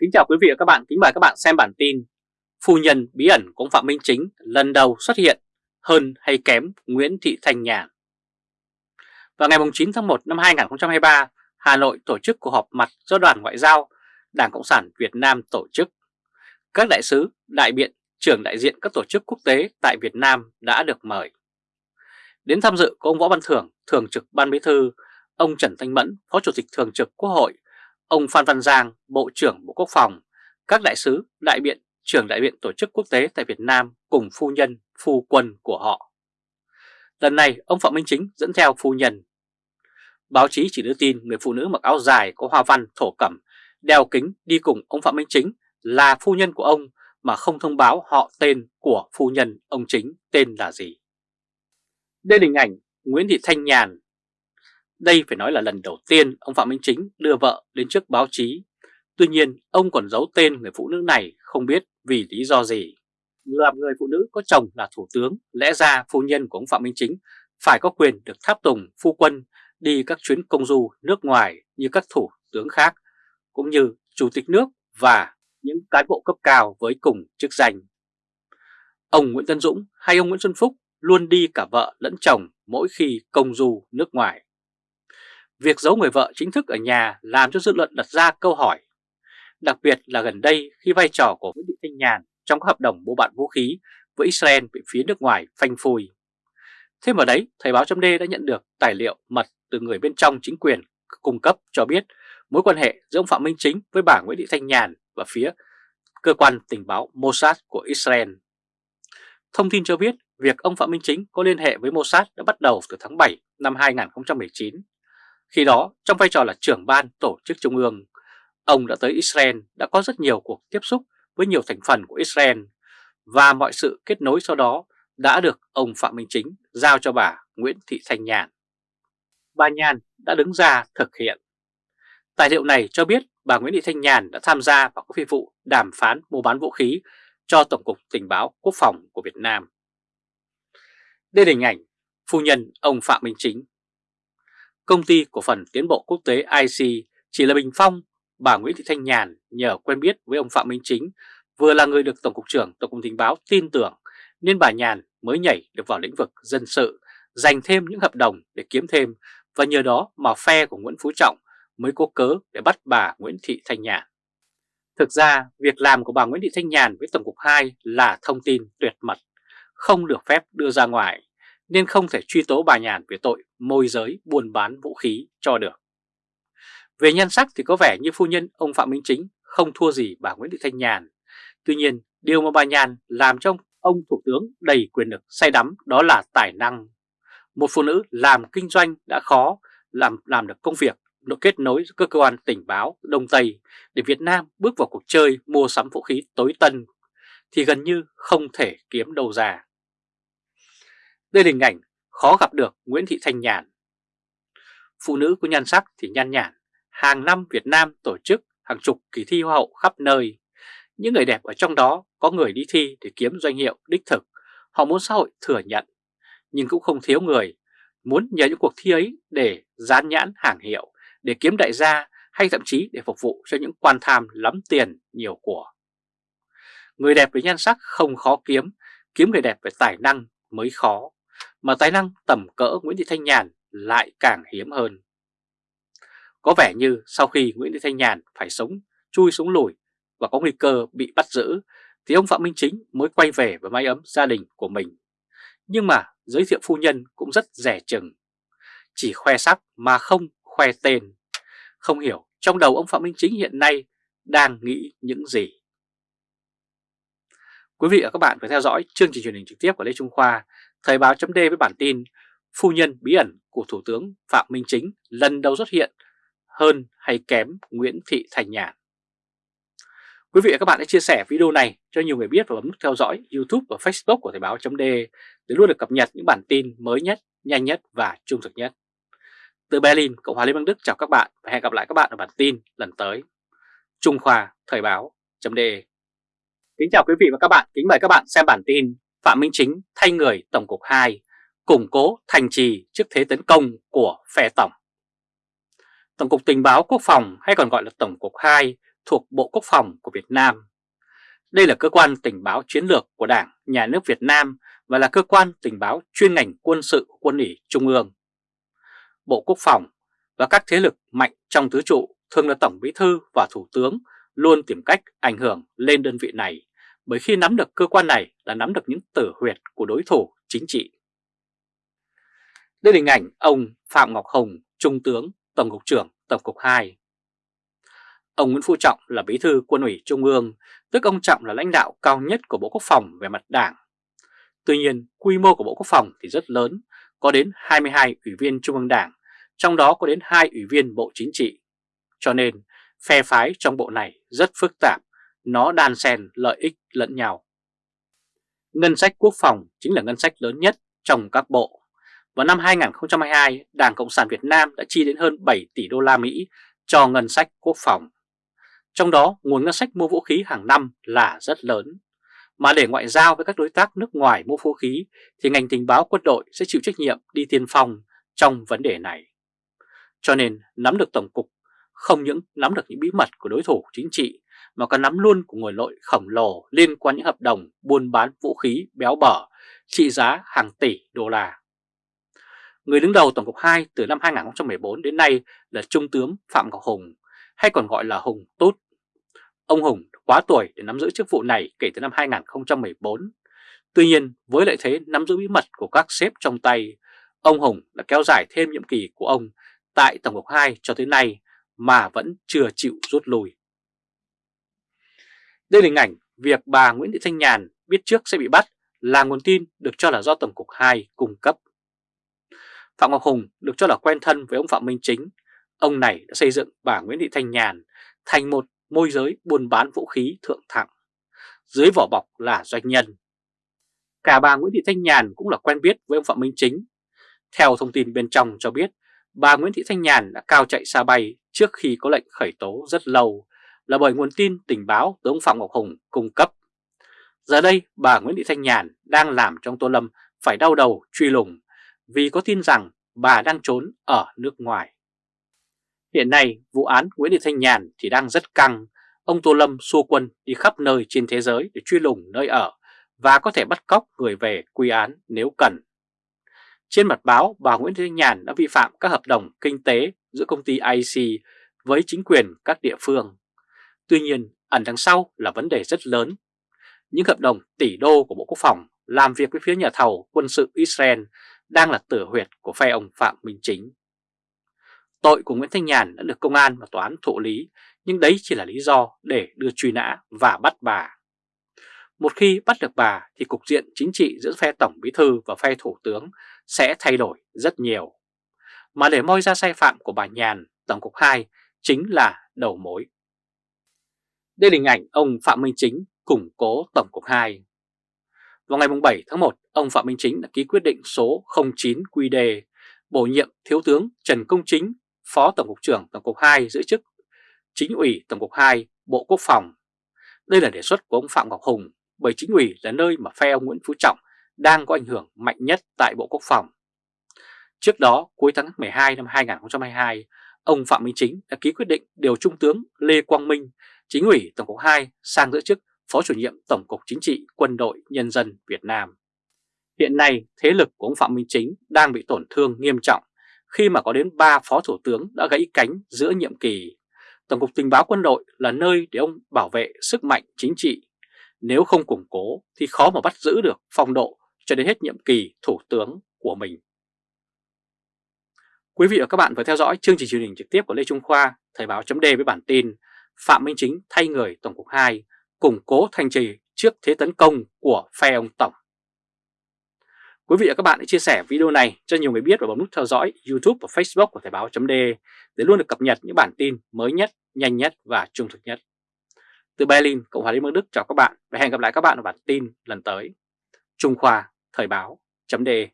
Kính chào quý vị và các bạn, kính mời các bạn xem bản tin Phu nhân bí ẩn của ông Phạm Minh Chính lần đầu xuất hiện hơn hay kém Nguyễn Thị Thanh Nhàn Vào ngày 9 tháng 1 năm 2023, Hà Nội tổ chức cuộc họp mặt do đoàn ngoại giao Đảng Cộng sản Việt Nam tổ chức. Các đại sứ, đại biện, trưởng đại diện các tổ chức quốc tế tại Việt Nam đã được mời. Đến tham dự có ông Võ Văn Thưởng, Thường trực Ban Bí Thư, ông Trần Thanh Mẫn, Phó Chủ tịch Thường trực Quốc hội ông Phan Văn Giang, Bộ trưởng Bộ Quốc phòng, các đại sứ, đại biện, trưởng đại biện tổ chức quốc tế tại Việt Nam cùng phu nhân, phu quân của họ. Lần này, ông Phạm Minh Chính dẫn theo phu nhân. Báo chí chỉ đưa tin người phụ nữ mặc áo dài có hoa văn thổ cẩm, đeo kính đi cùng ông Phạm Minh Chính là phu nhân của ông mà không thông báo họ tên của phu nhân ông Chính tên là gì. Đây là hình ảnh Nguyễn Thị Thanh Nhàn, đây phải nói là lần đầu tiên ông Phạm Minh Chính đưa vợ đến trước báo chí. Tuy nhiên, ông còn giấu tên người phụ nữ này không biết vì lý do gì. Làm người phụ nữ có chồng là thủ tướng, lẽ ra phu nhân của ông Phạm Minh Chính phải có quyền được tháp tùng phu quân đi các chuyến công du nước ngoài như các thủ tướng khác, cũng như chủ tịch nước và những cán bộ cấp cao với cùng chức danh. Ông Nguyễn Tân Dũng hay ông Nguyễn Xuân Phúc luôn đi cả vợ lẫn chồng mỗi khi công du nước ngoài. Việc giấu người vợ chính thức ở nhà làm cho dư luận đặt ra câu hỏi. Đặc biệt là gần đây khi vai trò của Nguyễn Thị Thanh Nhàn trong các hợp đồng mua bán vũ khí với Israel bị phía nước ngoài phanh phui. Thêm vào đấy, Thời báo chấm đã nhận được tài liệu mật từ người bên trong chính quyền cung cấp cho biết mối quan hệ giữa ông Phạm Minh Chính với bà Nguyễn Thị Thanh Nhàn và phía cơ quan tình báo Mossad của Israel. Thông tin cho biết việc ông Phạm Minh Chính có liên hệ với Mossad đã bắt đầu từ tháng 7 năm 2019 khi đó, trong vai trò là trưởng ban tổ chức trung ương, ông đã tới Israel đã có rất nhiều cuộc tiếp xúc với nhiều thành phần của Israel và mọi sự kết nối sau đó đã được ông Phạm Minh Chính giao cho bà Nguyễn Thị Thanh Nhàn. Bà Nhàn đã đứng ra thực hiện. Tài liệu này cho biết bà Nguyễn Thị Thanh Nhàn đã tham gia vào các phi vụ đàm phán mua bán vũ khí cho Tổng cục Tình báo Quốc phòng của Việt Nam. Đây là hình ảnh phu nhân ông Phạm Minh Chính Công ty cổ phần tiến bộ quốc tế IC chỉ là bình phong, bà Nguyễn Thị Thanh Nhàn nhờ quen biết với ông Phạm Minh Chính, vừa là người được Tổng cục trưởng Tổng cục Tình báo tin tưởng, nên bà Nhàn mới nhảy được vào lĩnh vực dân sự, dành thêm những hợp đồng để kiếm thêm và nhờ đó mà phe của Nguyễn Phú Trọng mới có cớ để bắt bà Nguyễn Thị Thanh Nhàn. Thực ra, việc làm của bà Nguyễn Thị Thanh Nhàn với Tổng cục 2 là thông tin tuyệt mật, không được phép đưa ra ngoài nên không thể truy tố bà Nhàn về tội môi giới buôn bán vũ khí cho được. Về nhan sắc thì có vẻ như phu nhân ông Phạm Minh Chính không thua gì bà Nguyễn Thị Thanh Nhàn. Tuy nhiên, điều mà bà Nhàn làm cho ông Thủ tướng đầy quyền lực say đắm đó là tài năng. Một phụ nữ làm kinh doanh đã khó, làm làm được công việc nó kết nối cơ quan tình báo Đông Tây để Việt Nam bước vào cuộc chơi mua sắm vũ khí tối tân thì gần như không thể kiếm đâu ra. Đây là hình ảnh khó gặp được Nguyễn Thị Thanh Nhàn. Phụ nữ có nhan sắc thì nhan nhản, hàng năm Việt Nam tổ chức hàng chục kỳ thi hoa hậu khắp nơi. Những người đẹp ở trong đó có người đi thi để kiếm doanh hiệu đích thực, họ muốn xã hội thừa nhận, nhưng cũng không thiếu người muốn nhờ những cuộc thi ấy để dán nhãn hàng hiệu, để kiếm đại gia hay thậm chí để phục vụ cho những quan tham lắm tiền nhiều của. Người đẹp với nhan sắc không khó kiếm, kiếm người đẹp về tài năng mới khó mà tài năng tầm cỡ Nguyễn Thị Thanh Nhàn lại càng hiếm hơn. Có vẻ như sau khi Nguyễn Thị Thanh Nhàn phải sống chui xuống lùi và có nguy cơ bị bắt giữ, thì ông Phạm Minh Chính mới quay về với mái ấm gia đình của mình. Nhưng mà giới thiệu phu nhân cũng rất rẻ chừng, chỉ khoe sắc mà không khoe tên. Không hiểu trong đầu ông Phạm Minh Chính hiện nay đang nghĩ những gì. Quý vị và các bạn phải theo dõi chương trình truyền hình trực tiếp của Lê Trung Khoa Thời báo chấm với bản tin Phu nhân bí ẩn của Thủ tướng Phạm Minh Chính lần đầu xuất hiện hơn hay kém Nguyễn Thị Thành Nhàn. Quý vị và các bạn hãy chia sẻ video này cho nhiều người biết và bấm nút theo dõi YouTube và Facebook của Thời báo chấm để luôn được cập nhật những bản tin mới nhất, nhanh nhất và trung thực nhất. Từ Berlin, Cộng hòa Liên bang Đức chào các bạn và hẹn gặp lại các bạn ở bản tin lần tới. Trung Khoa Thời báo chấm Kính chào quý vị và các bạn, kính mời các bạn xem bản tin Phạm Minh Chính thay người Tổng cục 2, củng cố thành trì trước thế tấn công của phe Tổng. Tổng cục Tình báo Quốc phòng hay còn gọi là Tổng cục 2 thuộc Bộ Quốc phòng của Việt Nam. Đây là cơ quan tình báo chiến lược của Đảng, Nhà nước Việt Nam và là cơ quan tình báo chuyên ngành quân sự của quân ủy Trung ương. Bộ Quốc phòng và các thế lực mạnh trong tứ trụ thường là Tổng Bí Thư và Thủ tướng luôn tìm cách ảnh hưởng lên đơn vị này bởi khi nắm được cơ quan này là nắm được những tử huyệt của đối thủ chính trị. Đây là hình ảnh ông Phạm Ngọc Hồng, Trung tướng, Tổng cục trưởng Tổng cục 2. Ông Nguyễn Phú Trọng là bí thư quân ủy Trung ương, tức ông Trọng là lãnh đạo cao nhất của Bộ Quốc phòng về mặt đảng. Tuy nhiên, quy mô của Bộ Quốc phòng thì rất lớn, có đến 22 ủy viên Trung ương Đảng, trong đó có đến 2 ủy viên Bộ Chính trị. Cho nên, phe phái trong bộ này rất phức tạp, nó đan xen lợi ích lẫn nhau. Ngân sách quốc phòng chính là ngân sách lớn nhất trong các bộ. Vào năm 2022, Đảng Cộng sản Việt Nam đã chi đến hơn 7 tỷ đô la Mỹ cho ngân sách quốc phòng. Trong đó, nguồn ngân sách mua vũ khí hàng năm là rất lớn. Mà để ngoại giao với các đối tác nước ngoài mua vũ khí thì ngành tình báo quân đội sẽ chịu trách nhiệm đi tiên phong trong vấn đề này. Cho nên nắm được Tổng cục không những nắm được những bí mật của đối thủ chính trị mà còn nắm luôn của người nội khổng lồ liên quan những hợp đồng buôn bán vũ khí béo bở trị giá hàng tỷ đô la. Người đứng đầu Tổng cục 2 từ năm 2014 đến nay là Trung tướng Phạm Ngọc Hùng, hay còn gọi là Hùng Tút. Ông Hùng quá tuổi để nắm giữ chức vụ này kể từ năm 2014. Tuy nhiên, với lợi thế nắm giữ bí mật của các sếp trong tay, ông Hùng đã kéo dài thêm nhiệm kỳ của ông tại Tổng cục 2 cho tới nay mà vẫn chưa chịu rút lui. Đây là hình ảnh việc bà Nguyễn Thị Thanh Nhàn biết trước sẽ bị bắt là nguồn tin được cho là do Tổng cục 2 cung cấp. Phạm Ngọc Hùng được cho là quen thân với ông Phạm Minh Chính. Ông này đã xây dựng bà Nguyễn Thị Thanh Nhàn thành một môi giới buôn bán vũ khí thượng thẳng. Dưới vỏ bọc là doanh nhân. Cả bà Nguyễn Thị Thanh Nhàn cũng là quen biết với ông Phạm Minh Chính. Theo thông tin bên trong cho biết, bà Nguyễn Thị Thanh Nhàn đã cao chạy xa bay trước khi có lệnh khởi tố rất lâu là bởi nguồn tin tình báo từ ông Phạm Ngọc Hùng cung cấp. Giờ đây bà Nguyễn Thị Thanh Nhàn đang làm trong Tô Lâm phải đau đầu truy lùng vì có tin rằng bà đang trốn ở nước ngoài. Hiện nay vụ án Nguyễn Thị Thanh Nhàn thì đang rất căng, ông Tô Lâm xua quân đi khắp nơi trên thế giới để truy lùng nơi ở và có thể bắt cóc người về quy án nếu cần. Trên mặt báo, bà Nguyễn Thị Thanh Nhàn đã vi phạm các hợp đồng kinh tế giữa công ty IC với chính quyền các địa phương. Tuy nhiên, ẩn đằng sau là vấn đề rất lớn. Những hợp đồng tỷ đô của Bộ Quốc phòng làm việc với phía nhà thầu quân sự Israel đang là tử huyệt của phe ông Phạm Minh Chính. Tội của Nguyễn Thanh Nhàn đã được công an và tòa án thụ lý, nhưng đấy chỉ là lý do để đưa truy nã và bắt bà. Một khi bắt được bà thì cục diện chính trị giữa phe Tổng Bí Thư và phe Thủ tướng sẽ thay đổi rất nhiều. Mà để moi ra sai phạm của bà Nhàn, Tổng cục 2 chính là đầu mối. Đây là hình ảnh ông Phạm Minh Chính củng cố Tổng cục 2. Vào ngày 7 tháng 1, ông Phạm Minh Chính đã ký quyết định số 09 QD bổ nhiệm Thiếu tướng Trần Công Chính, Phó Tổng cục trưởng Tổng cục 2 giữ chức Chính ủy Tổng cục 2, Bộ Quốc phòng. Đây là đề xuất của ông Phạm Ngọc Hùng bởi chính ủy là nơi mà phe ông Nguyễn Phú Trọng đang có ảnh hưởng mạnh nhất tại Bộ Quốc phòng. Trước đó, cuối tháng 12 năm 2022, ông Phạm Minh Chính đã ký quyết định điều Trung tướng Lê Quang Minh, chính ủy Tổng cục 2 sang giữ chức Phó chủ nhiệm Tổng cục Chính trị Quân đội Nhân dân Việt Nam. Hiện nay, thế lực của ông Phạm Minh Chính đang bị tổn thương nghiêm trọng khi mà có đến 3 phó thủ tướng đã gãy cánh giữa nhiệm kỳ. Tổng cục Tình báo Quân đội là nơi để ông bảo vệ sức mạnh chính trị. Nếu không củng cố thì khó mà bắt giữ được phong độ cho đến hết nhiệm kỳ thủ tướng của mình. Quý vị và các bạn vừa theo dõi chương trình truyền hình trực tiếp của Lê Trung Khoa, Thời báo chấm với bản tin Phạm Minh Chính thay người Tổng cục 2, củng cố thành trì trước thế tấn công của phe ông Tổng. Quý vị và các bạn hãy chia sẻ video này cho nhiều người biết và bấm nút theo dõi YouTube và Facebook của Thời báo .de để luôn được cập nhật những bản tin mới nhất, nhanh nhất và trung thực nhất. Từ Berlin, Cộng hòa Liên bang Đức chào các bạn và hẹn gặp lại các bạn ở bản tin lần tới. Trung Khoa, Thời báo .de